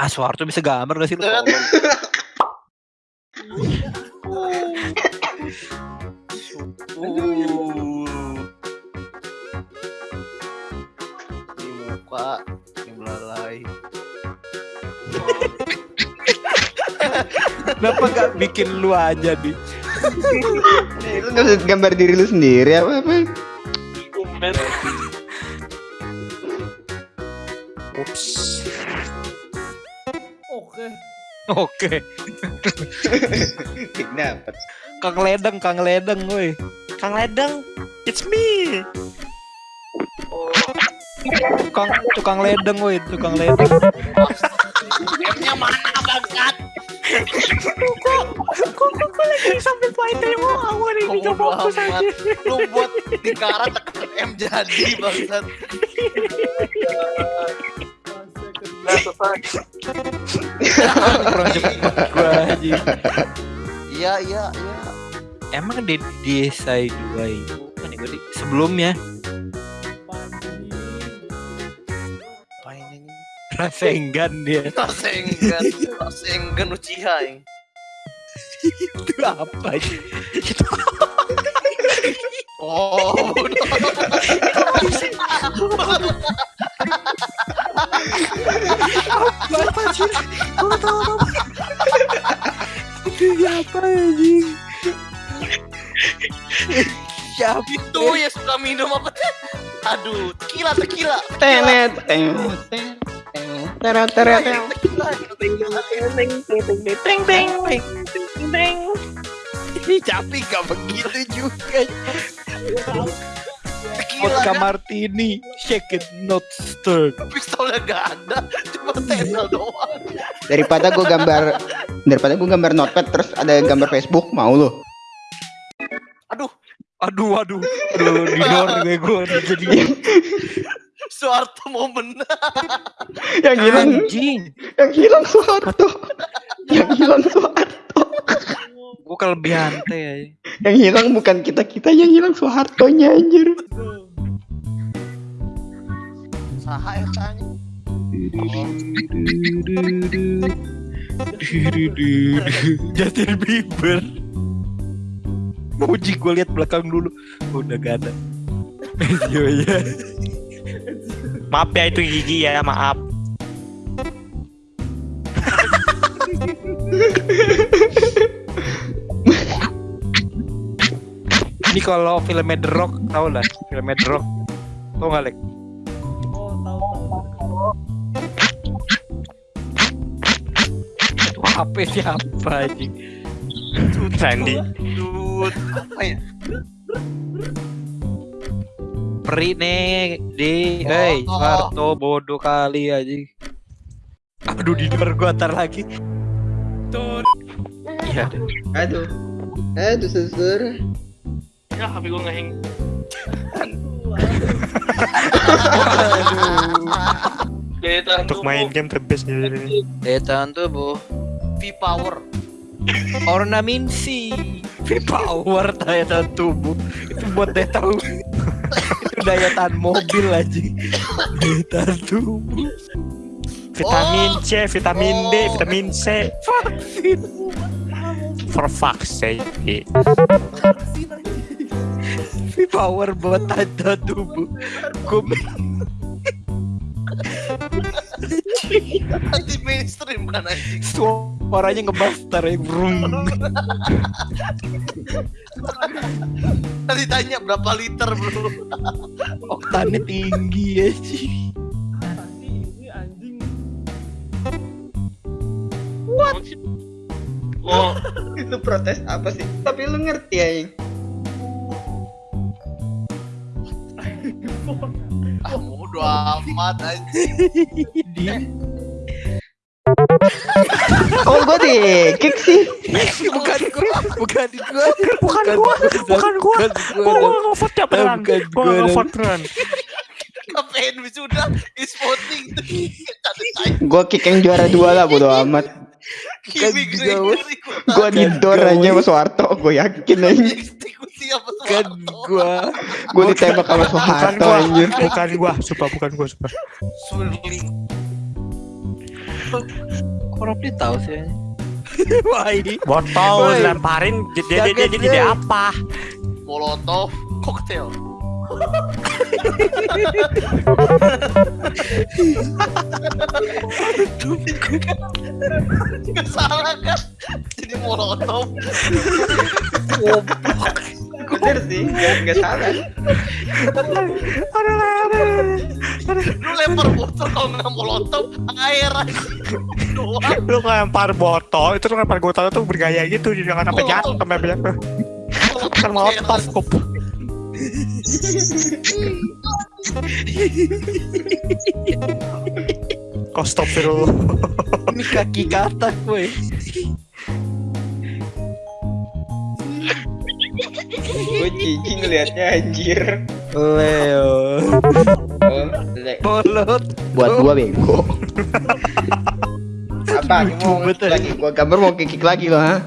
Ah, Soeharto bisa gambar gak sih lu? Di muka, di belalai. Kenapa gak bikin lu aja? Eh, Lu gambar diri lu sendiri apa apa? Oke. Oke. Dapat. Kang Ledeng, Kang Ledeng, woi. Kang Ledeng, it's me. Tukang tukang ledeng, woi, tukang ledeng. M-nya mana bangsat? Kok lagi sambil main demo awal Kok bodo amat. Lu buat di karat tekan M jadi bangsat. Kurang cepet gua aja. Iya iya iya. Emang di desa dua itu kan gua di sebelumnya? Rasengan dia Rasengan, Rasengan Uchiha itu apa sih? Itu Oh, apa sih? Gua tahu apa. Siapa anjing? Siapa? itu ya suka minum apa? Aduh, tequila, tequila. Tenet, tenet, tenet, teng teng teng. Tapi gak begitu juga. Vodka martini, shake it not stirred. pistolnya gak ada, cuma tempel doang. Daripada gua gambar daripada gua gambar notepad terus ada gambar Facebook, mau lu? Aduh, Aduh, aduh, aduh, di luar gue gue jadi Soeharto mau menang. Yang hilang, anjing. yang hilang Soeharto. Yang hilang Soeharto. Gue kelebihan teh ya. Yang hilang bukan kita-kita, yang hilang Soehartonya anjir. Saha eta nya? Justin Bieber. Muji gue lihat belakang dulu. Udah gak ada. Iya ya. Maaf ya itu gigi ya, maaf. Ini kalau filmnya The Rock tau lah, filmnya The Rock. Tau gak Lek? Oh, tahu tahu. Itu HP siapa anjing? Apa ya? Peri nih di, hei, Oh. Soeharto bodoh kali anjing. Aduh di luar gua tar lagi. Iya. Aduh. Aduh, susur. Ya, HP gue ngeheng. Untuk main game the best ini. Daya tahan tubuh. V-Power. Ornaminsi. Power daya tahan tubuh. Itu buat daya tahan. itu daya tahan mobil aja. Daya tahan tubuh. Vitamin C, vitamin D, Oh. vitamin C. Vaksin. For fuck's sake. Power buat tahan tubuh. Gue Anti mainstream kan anjing. suaranya ngebastar ya. Brum. Tadi tanya berapa liter bro. Oktannya tinggi ya sih. Anjing. Oh, Itu protes apa sih? Tapi lu ngerti ya, Ah, bodo amat anjing. Di Oh, gua di kick sih. bukan gua, bukan gua, bukan gua, bukan gua. bukan Gua gua. gak nge-vote ya beneran. Bukan Gua gua. gak nge-vote beneran. Ngapain wisuda is voting Gua kick yang juara dua lah, bodo amat. Juga, Gregory Gua di door aja sama Soeharto, gua yakin aja. Kan Soeharto. gua Gua ditembak sama Soeharto anjir. bukan gua, sumpah bukan gua, sumpah. Kok Robli tahu sih? Wah ini Botol lemparin dia, dia, Jay. apa? Molotov koktail. Gak salah kan? Jadi molotov. Bener sih, nggak salah. Lu lempar botol kalau nggak molotov air aja. Lu lempar botol itu lu lempar botol itu bergaya gitu jangan sampai jatuh sampai jatuh. Kan molotov kok. Kok stop dulu. ini kaki katak woi. Gue jijik ngeliatnya anjir. Leo. Oh, le- Bolot. buat gua bego. Apa? Mau lagi gua gambar mau kikik lagi lo, ha?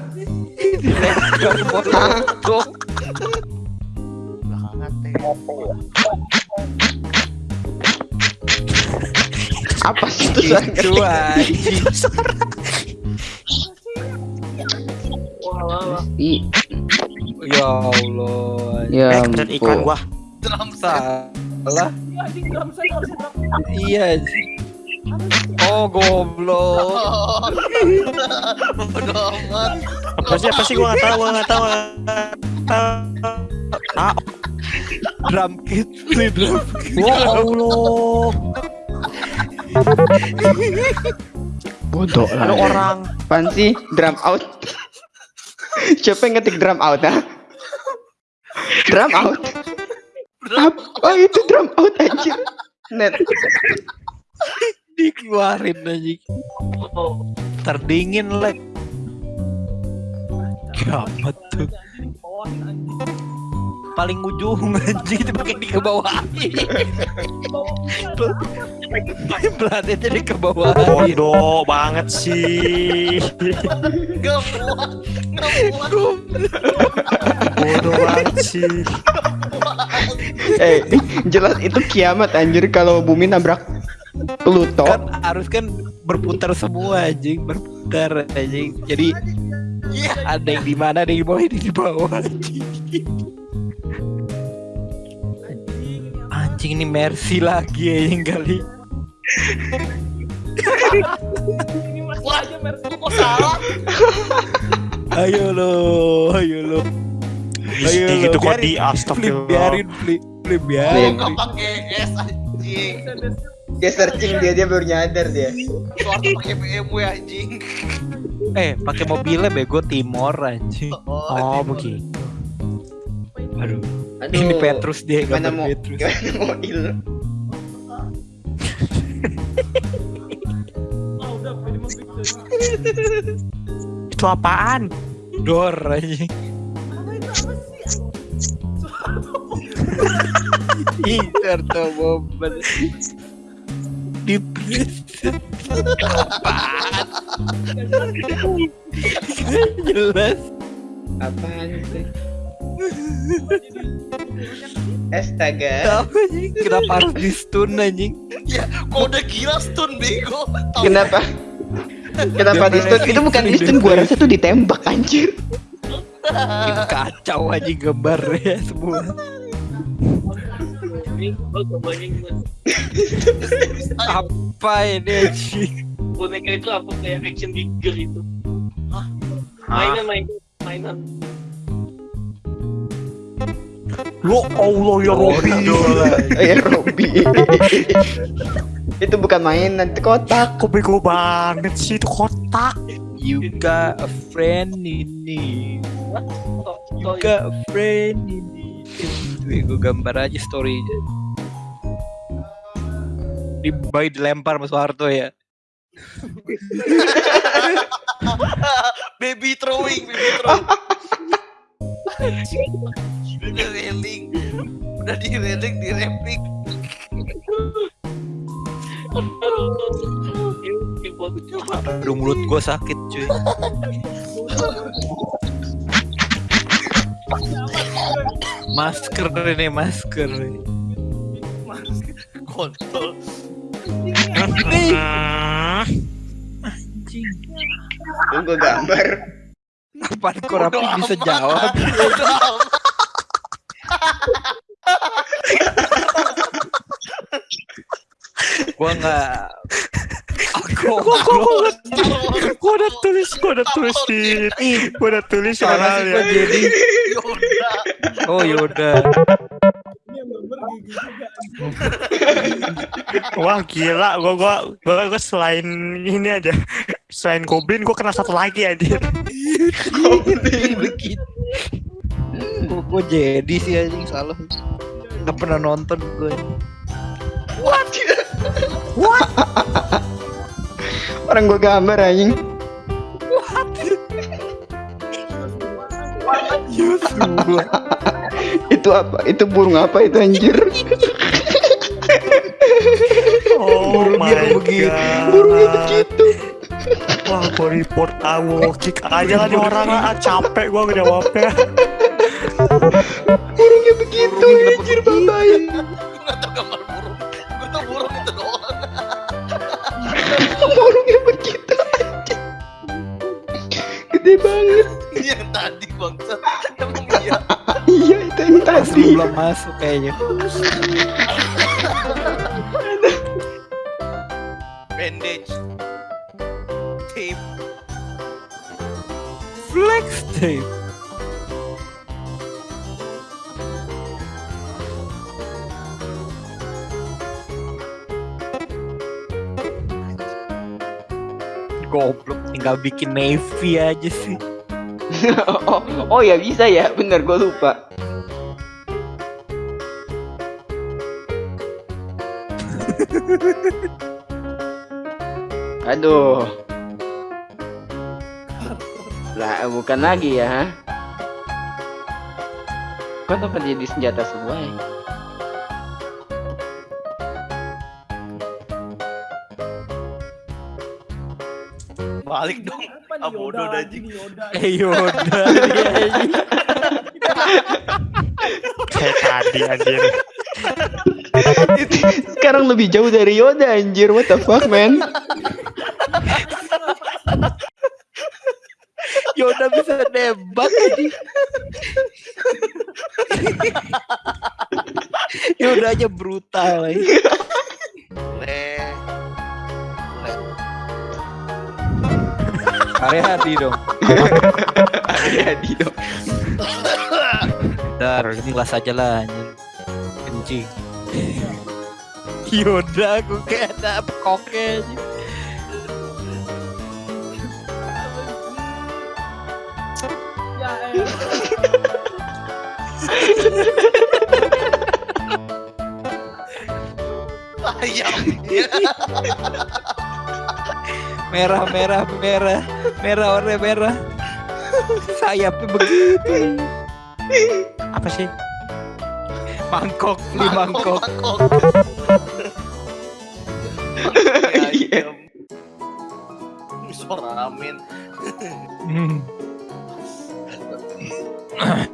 Apa sih itu suara Itu ngetik? anjing. Ih, Ya Allah. Ya Eh, ampun. gua. Drum set. Salah. Iya Iya. Oh goblok. Bodoh amat. Apa sih apa sih gua nggak tahu gua nggak tahu. nggak tahu. Ah, Drum kit, beli drum kit. ya Allah. bodoh Ada lah. orang Apaan sih? Drum out. Siapa yang ngetik drum out, ha? Drum out. Apa itu drum out anjir? Net. Dikeluarin anjing. Terdingin lek. Kiamat tuh. Paling ujung anjing itu pakai di ke bawah. Planetnya di ke bawah. bodoh banget sih. Gak muat. Bodoh banget sih. Eh, jelas itu kiamat anjir kalau bumi nabrak Pluto. Kan harus kan berputar semua anjing, berputar anjing. Jadi Iya. ada yang di mana, ada yang di bawah, ada yang di bawah anjing. Anjing ini Mercy lagi anjing kali. ini masih Wah. aja Mercy Kok salah? Ayo lo, ayo lo. Ayo Di lo, gitu kok di astagfirullah. biarin, flip, flip Oh, biarin. gak pakai S anjing. Dia searching dia dia baru nyadar dia. Suara pakai BMW anjing. Eh, pakai mobilnya bego Timor anjing. Oh, begitu. Aduh, Aduh. ini Petrus dia Gimana mau Petrus. gimana mau il? Itu apaan? Dor sih Ih, mobil. Di jelas. Apaan itu? Astaga. Kenapa harus di stun anjing? Ya, kok udah gila stun bego. Kenapa? Kenapa di stun? Itu bukan di stun, gua rasa tuh ditembak anjir. Ini kacau anjing gambarnya semua. Apa ini anjing? boneka itu apa kayak action figure itu mainan mainan mainan Lo Allah ya Robi. Ya Robby. itu bukan mainan, itu kotak. Kok bego banget sih itu kotak. You got a friend ini. You got a friend ini. Gue gambar aja story-nya. Di bayi dilempar sama Soeharto ya. baby throwing, baby throwing. Udah railing. Udah di railing, di railing. Aduh mulut gue sakit cuy. Masker ini masker. Kontol. Nih, anjing. Tunggu gambar. Apaan kok Rapi bisa jawab? Gua nggak. Aku Gua gua gua udah tulis, gua udah tulis di, gua udah tulis soalnya. gua jadi. Oh yaudah. Wah gila, gua gua gua, gua selain ini aja, selain Goblin gua kena satu lagi aja. Begitu. Gua, gua jadi sih anjing salah. Gak pernah nonton gue. Orang gua gambar anjing. Yosua. Itu apa? Itu burung apa itu anjir? Oh Burungnya my begitu. god. Burungnya begitu. Wah, gua report aku, kick aja lah nih orang ah, capek gua ngejawabnya. Burungnya begitu anjir babain. Gue nggak tahu gambar burung. Gue tahu burung itu doang. Burungnya begitu anjir. Gede banget. Yang tadi bangsat. Emang iya. Iya itu yang tadi. belum masuk kayaknya. Bandage. Tape. Flex tape. Goblok tinggal bikin navy aja sih. oh, oh ya bisa ya, bener gua lupa. Aduh. Lah, bukan lagi ya. Kok dapat jadi senjata semua ya? Balik dong. Apa Ah, bodoh anjing. Eh Yoda. Kayak tadi anjir. Sekarang lebih jauh dari Yoda anjir, what the fuck man? Yoda bisa nembak anjing. Yoda aja brutal. Le. Le. Area hati dong. Jadi dong. Dar, ini kelas aja lah anjing. Kencing. Yoda gue kayak ada koknya Ayamnya. Merah, merah, merah. Merah, warna merah. Sayapnya begitu. Apa sih? Mangkok, beli mangkok. Mangkok. Iya. Ayam. Suara amin.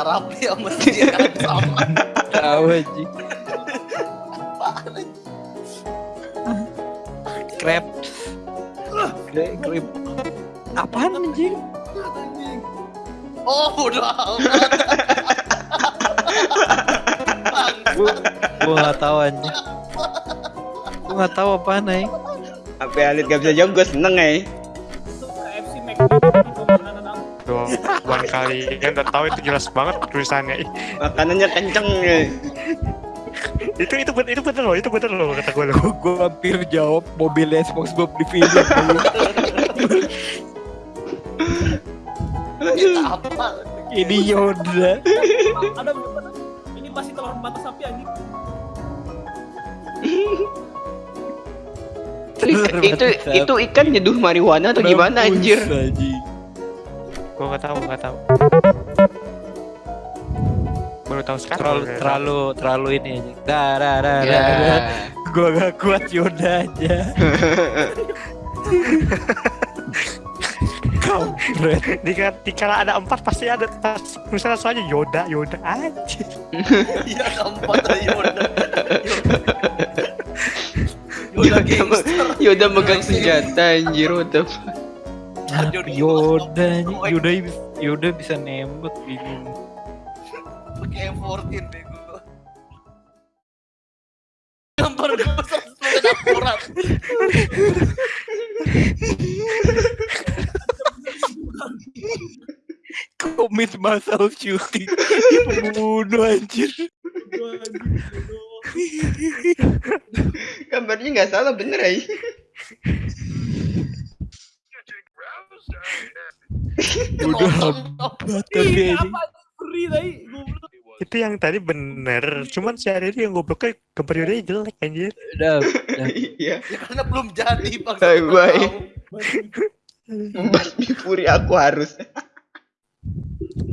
Rapi sama kan sama. Tahu anjing. Apaan anjing? Crab. Gre- Grip. Apaan anjing? Oh, udah amat. Gua enggak tahu anjing. Gua enggak tahu apaan. Apa Alit gak bisa jawab, gue seneng ya. Kalian udah tahu itu jelas banget tulisannya. Ih, Makanannya kenceng ya. Itu itu bener itu bener loh, itu bener loh kata gue loh. Gua, gua hampir jawab mobilnya SpongeBob di film. apa? Ini Yoda. Ada. Ini pasti telur mata sapi anjing. Itu, itu, itu ikan nyeduh marijuana atau gimana anjir? Anjing. Gue nggak tahu, nggak tahu. Baru tahu sekarang. Terlalu terlalu terlalu ini anjing. Dah, dah, dah, Ya. dah, dah. Gua gak kuat Yoda aja. Kau jebret. Di, di kala ada empat pasti ada pas misalnya soalnya Yoda Yoda aja. Iya keempat ada Yoda. Yoda gangster. Yoda megang senjata anjir what the fuck. Yoda, Yoda, Yoda bisa nembak bingung. Pakai M14 bego. Gambar gue sesuai akurat. Commit massal shooting. Pembunuh anjir. Gambarnya nggak salah bener aja. Udah free tadi goblok. Itu yang tadi bener. Cuman si Ari yang gobloknya gambar Yodanya jelek anjir. Udah, udah. Iya. Ya karena belum jadi bang. Hai, bye. Batu. Membasmi Fury aku harus.